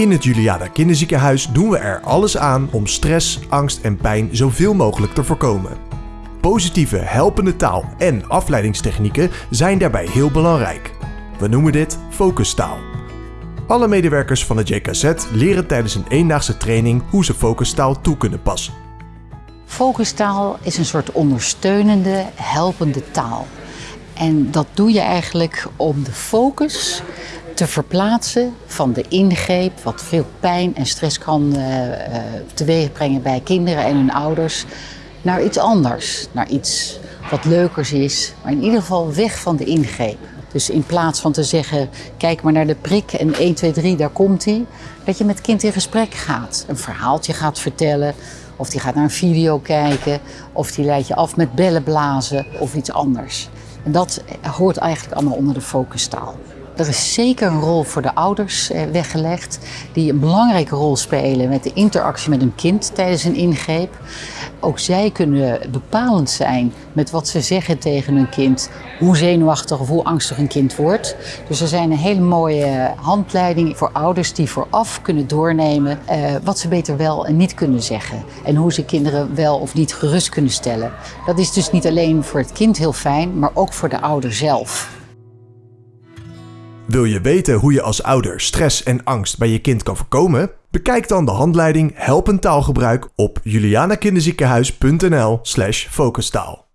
In het Juliana Kinderziekenhuis doen we er alles aan om stress, angst en pijn zoveel mogelijk te voorkomen. Positieve helpende taal en afleidingstechnieken zijn daarbij heel belangrijk. We noemen dit focustaal. Alle medewerkers van het JKZ leren tijdens een eendaagse training hoe ze focustaal toe kunnen passen. Focustaal is een soort ondersteunende, helpende taal. En dat doe je eigenlijk om de focus te verplaatsen van de ingreep, wat veel pijn en stress kan uh, teweegbrengen bij kinderen en hun ouders, naar iets anders. Naar iets wat leukers is, maar in ieder geval weg van de ingreep. Dus in plaats van te zeggen, kijk maar naar de prik en 1, 2, 3, daar komt hij. Dat je met het kind in gesprek gaat. Een verhaaltje gaat vertellen. Of die gaat naar een video kijken. Of die leidt je af met bellen blazen of iets anders. En dat hoort eigenlijk allemaal onder de focustaal. Er is zeker een rol voor de ouders eh, weggelegd, die een belangrijke rol spelen met de interactie met hun kind tijdens een ingreep. Ook zij kunnen bepalend zijn met wat ze zeggen tegen hun kind, hoe zenuwachtig of hoe angstig een kind wordt. Dus er zijn een hele mooie handleiding voor ouders die vooraf kunnen doornemen eh, wat ze beter wel en niet kunnen zeggen. En hoe ze kinderen wel of niet gerust kunnen stellen. Dat is dus niet alleen voor het kind heel fijn, maar ook voor de ouder zelf. Wil je weten hoe je als ouder stress en angst bij je kind kan voorkomen? Bekijk dan de handleiding Helpend taalgebruik op julianakinderziekenhuis.nl/focustaal.